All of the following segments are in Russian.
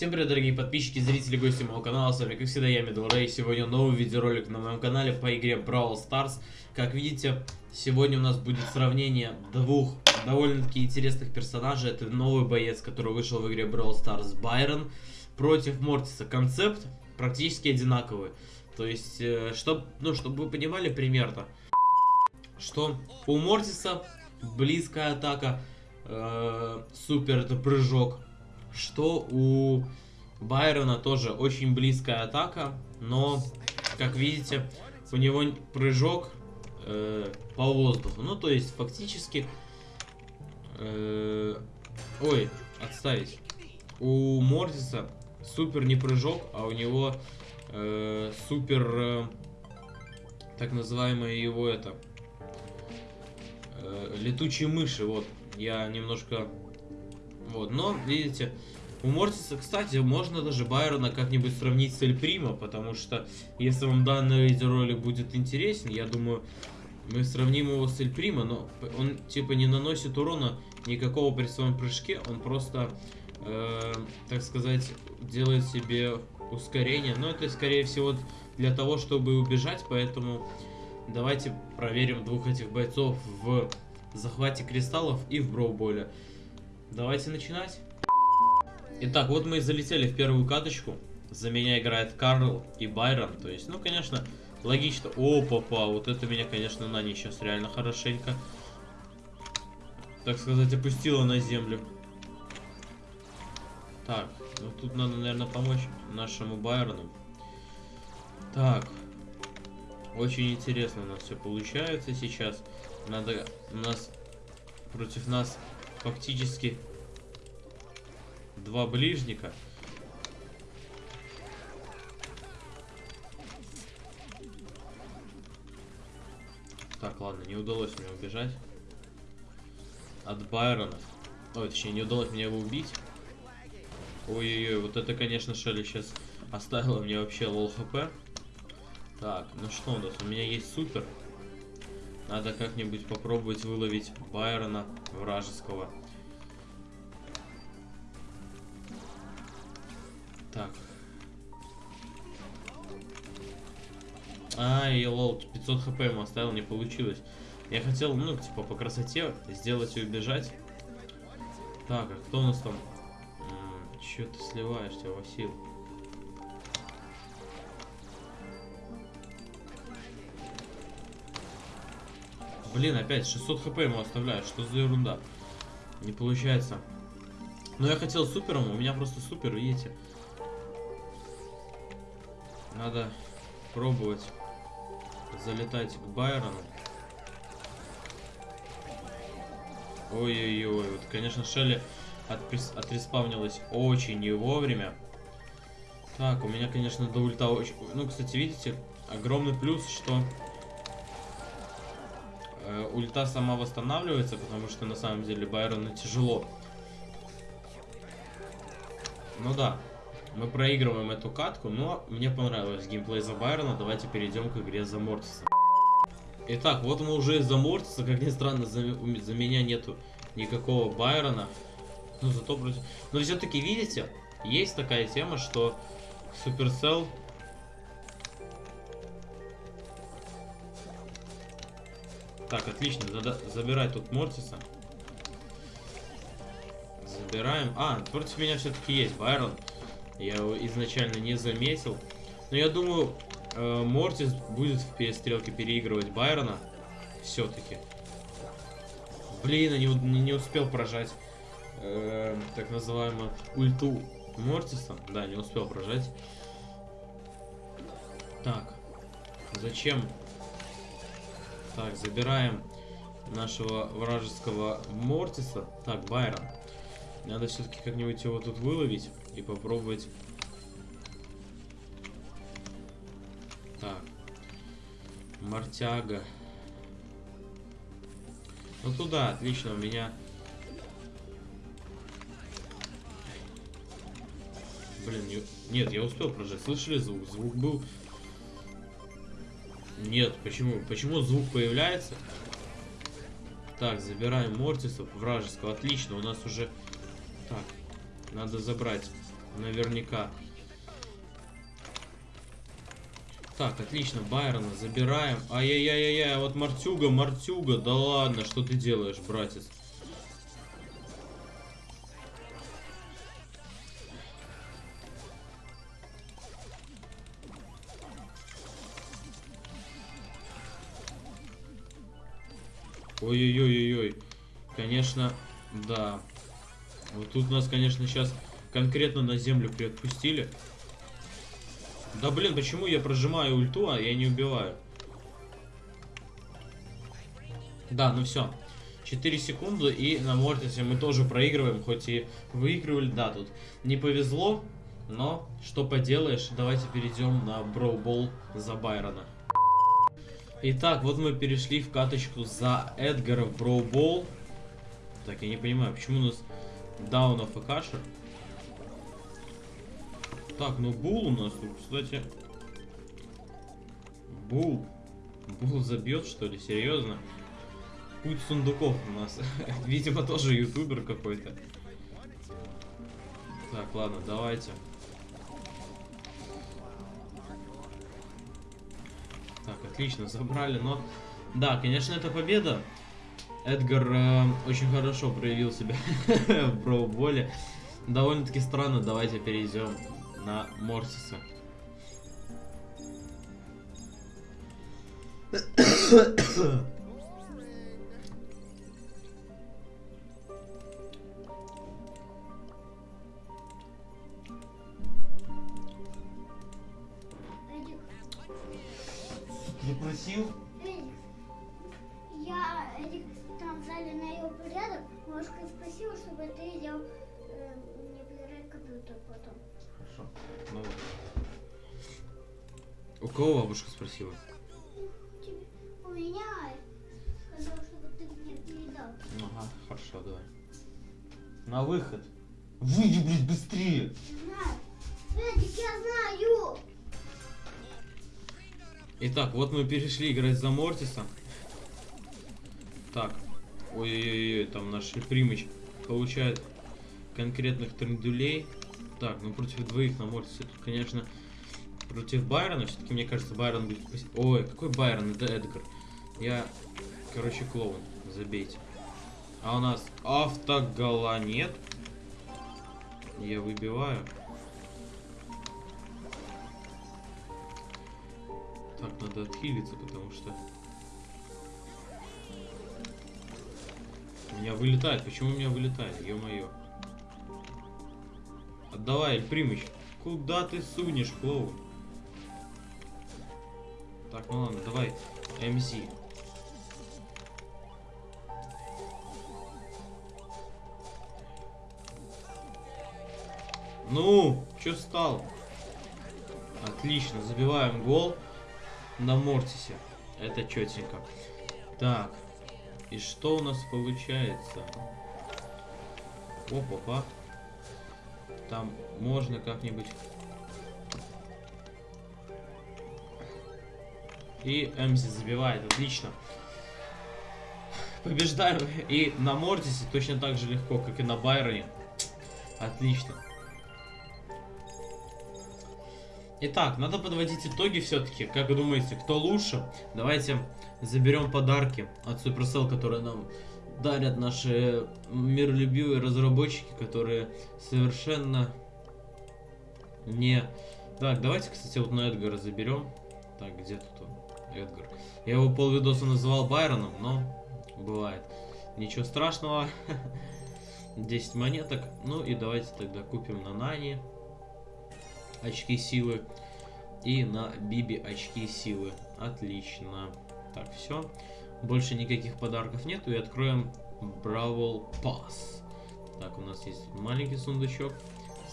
Всем привет, дорогие подписчики, зрители, гости моего канала, с вами, как всегда, я Медл Рэй. Сегодня новый видеоролик на моем канале по игре Brawl Stars. Как видите, сегодня у нас будет сравнение двух довольно-таки интересных персонажей. Это новый боец, который вышел в игре Brawl Stars, Байрон, против Мортиса. Концепт практически одинаковый. То есть, э, чтоб, ну, чтобы вы понимали примерно, что у Мортиса близкая атака, э, супер, это прыжок, что у Байрона тоже очень близкая атака, но, как видите, у него прыжок э, по воздуху. Ну, то есть, фактически... Э, ой, отставить. У Мортиса супер не прыжок, а у него э, супер... Э, так называемое его это... Э, летучие мыши, вот. Я немножко вот, но, видите, у Мортиса, кстати, можно даже Байрона как-нибудь сравнить с Эль Примо, потому что, если вам данный видеоролик будет интересен, я думаю, мы сравним его с Эль Примо, но он, типа, не наносит урона никакого при своем прыжке, он просто, э, так сказать, делает себе ускорение, но это, скорее всего, для того, чтобы убежать, поэтому давайте проверим двух этих бойцов в захвате кристаллов и в броуболе. Давайте начинать. Итак, вот мы и залетели в первую каточку. За меня играет Карл и Байрон. То есть, ну, конечно, логично. О, папа, вот это меня, конечно, Нани сейчас реально хорошенько, так сказать, опустила на землю. Так, ну тут надо, наверное, помочь нашему Байрону. Так, очень интересно у нас все получается сейчас. Надо у нас против нас фактически два ближника. Так, ладно, не удалось мне убежать. От Байрона. Ой, точнее, не удалось мне его убить. Ой-ой-ой, вот это, конечно, Шелли сейчас оставила мне вообще лол хп. Так, ну что у нас? У меня есть супер. Надо как-нибудь попробовать выловить Байрона вражеского. Так. Ай, лол, 500 хп ему оставил, не получилось. Я хотел, ну, типа, по красоте сделать и убежать. Так, а кто у нас там? Че ты сливаешься, Васил? Блин, опять 600 хп ему оставляют. Что за ерунда? Не получается. Но я хотел супером, у меня просто супер, видите. Надо пробовать залетать к Байрону. Ой-ой-ой, вот, конечно, Шелли отреспавнилась очень не вовремя. Так, у меня, конечно, до ульта очень... Ну, кстати, видите, огромный плюс, что ульта сама восстанавливается, потому что на самом деле Байрону тяжело. Ну да, мы проигрываем эту катку, но мне понравилось геймплей за Байрона. Давайте перейдем к игре за Мортиса. Итак, вот мы уже из-за Мортиса, как ни странно, за, за меня нету никакого Байрона. Ну, зато против... Но все-таки, видите, есть такая тема, что Supercell Так, отлично. Надо забирать тут Мортиса. Забираем. А, против меня все-таки есть Байрон. Я его изначально не заметил. Но я думаю, э, Мортис будет в перестрелке переигрывать Байрона. Все-таки. Блин, не, не, не успел прожать э, так называемую ульту Мортиса. Да, не успел прожать. Так. Зачем так, забираем нашего вражеского Мортиса. Так, Байрон. Надо все-таки как-нибудь его тут выловить и попробовать. Так. Мартяга. Ну туда, отлично, у меня... Блин, не... нет, я успел прожать. Слышали звук? Звук был нет, почему? Почему звук появляется? Так, забираем Мортисов вражеского. Отлично, у нас уже... Так, надо забрать Наверняка. Так, отлично, Байрона забираем. Ай-яй-яй-яй, вот Мартюга, Мартюга, да ладно, что ты делаешь, братец? Ой-ой-ой-ой-ой. Конечно, да. Вот тут нас, конечно, сейчас конкретно на землю приотпустили. Да блин, почему я прожимаю ульту, а я не убиваю? Да, ну все. 4 секунды и на Мортисе мы тоже проигрываем, хоть и выигрывали. Да, тут не повезло, но что поделаешь. Давайте перейдем на Броубол за Байрона. Итак, вот мы перешли в каточку за Эдгара в Броубол. Так, я не понимаю, почему у нас даунов и кашер? Так, ну Бул у нас тут, кстати. Бул. Бул забьет, что ли? Серьезно? Путь сундуков у нас. Видимо, тоже ютубер какой-то. Так, ладно, давайте. Так, отлично, забрали, но... Да, конечно, это победа. Эдгар э, очень хорошо проявил себя в броуболе. Довольно-таки странно, давайте перейдем на Мортиса. ты делал э, не проверять компьютер потом. Хорошо. Ну. У кого бабушка спросила? У меня сказал, чтобы ты мне передал. Ага, хорошо, давай. На выход. Выйди, блядь, быстрее! Знаю. Эдик, я знаю. Итак, вот мы перешли играть за Мортиса. Так. Ой-ой-ой, там наш примыч получает конкретных трендулей. Так, ну против двоих на Мортисе тут, конечно, против Байрона. Все-таки, мне кажется, Байрон будет... Ой, какой Байрон? Это Эдгар. Я, короче, клоун. Забейте. А у нас автогола нет. Я выбиваю. Так, надо отхилиться, потому что... меня вылетает. Почему у меня вылетает? Ё-моё. Отдавай, Эль. Куда ты сунешь, клоун? Так, ну ладно, давай. МС. Ну, чё стал? Отлично, забиваем гол на Мортисе. Это четенько. Так, и что у нас получается? Опа-па. Там можно как-нибудь... И Эмзи забивает, отлично. Побеждаем и на Мортисе точно так же легко, как и на Байроне. Отлично. Итак, надо подводить итоги все-таки. Как вы думаете, кто лучше? Давайте заберем подарки от Supercell, которые нам дарят наши миролюбивые разработчики, которые совершенно не... Так, давайте, кстати, вот на Эдгара заберем. Так, где тут он? Эдгар. Я его полвидоса называл Байроном, но бывает. Ничего страшного. 10 монеток. Ну и давайте тогда купим на Нани очки силы. И на Биби очки силы. Отлично. Так, все. Больше никаких подарков нету. И откроем Бравл Пасс. Так, у нас есть маленький сундучок,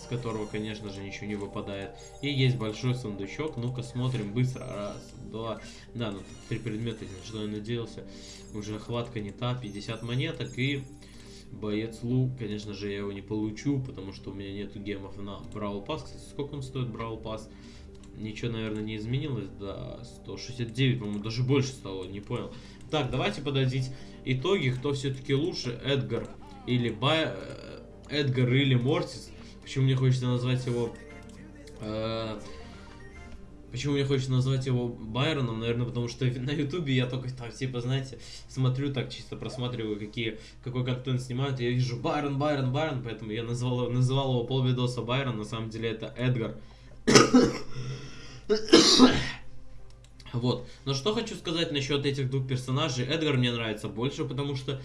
с которого, конечно же, ничего не выпадает. И есть большой сундучок. Ну-ка, смотрим быстро. Раз, два. Да, ну три предмета, что я надеялся. Уже хватка не та. 50 монеток и Боец Лу, конечно же, я его не получу, потому что у меня нету гемов на Бравл Пас. Кстати, сколько он стоит Бравл Пас? Ничего, наверное, не изменилось. Да, 169, по-моему, даже больше стало, не понял. Так, давайте подадить итоги, кто все-таки лучше, Эдгар или Бай... э, Эдгар или Мортис. Почему мне хочется назвать его... э, Почему мне хочется назвать его Байроном? Наверное, потому что на Ютубе я только так, типа, знаете, смотрю так, чисто просматриваю, какие, какой контент снимают. Я вижу Байрон, Байрон, Байрон, поэтому я назвал, называл его полвидоса Байрон. На самом деле это Эдгар. Вот. Но что хочу сказать насчет этих двух персонажей. Эдгар мне нравится больше, потому что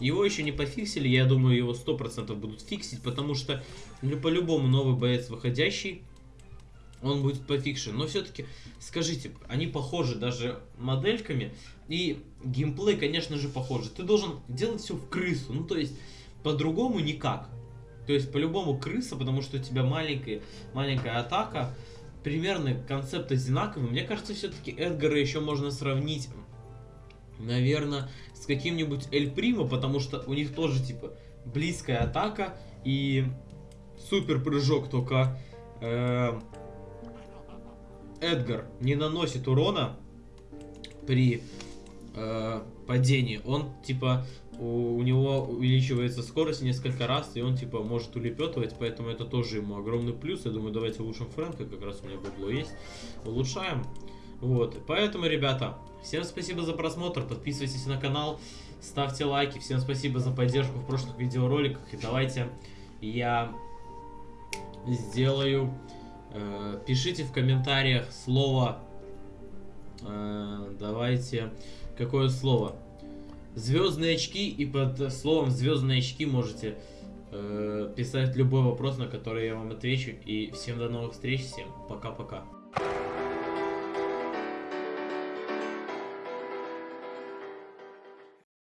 его еще не пофиксили. Я думаю, его 100% будут фиксить, потому что ну, по-любому новый боец выходящий, он будет пофикшен. Но все-таки, скажите, они похожи даже модельками. И геймплей, конечно же, похожи. Ты должен делать все в крысу. Ну, то есть, по-другому никак. То есть, по-любому крыса, потому что у тебя маленькая, маленькая атака. Примерно концепт одинаковый. Мне кажется, все-таки Эдгара еще можно сравнить, наверное, с каким-нибудь Эль Примо, потому что у них тоже, типа, близкая атака и супер прыжок, только э, Эдгар не наносит урона при э, падении. Он, типа, у, у него увеличивается скорость несколько раз, и он, типа, может улепетывать, поэтому это тоже ему огромный плюс. Я думаю, давайте улучшим Фрэнка, как раз у меня бабло есть. Улучшаем. Вот, поэтому, ребята, всем спасибо за просмотр, подписывайтесь на канал, ставьте лайки, всем спасибо за поддержку в прошлых видеороликах, и давайте я сделаю, э, пишите в комментариях слово, э, давайте, какое слово, звездные очки, и под словом звездные очки можете э, писать любой вопрос, на который я вам отвечу, и всем до новых встреч, всем пока-пока.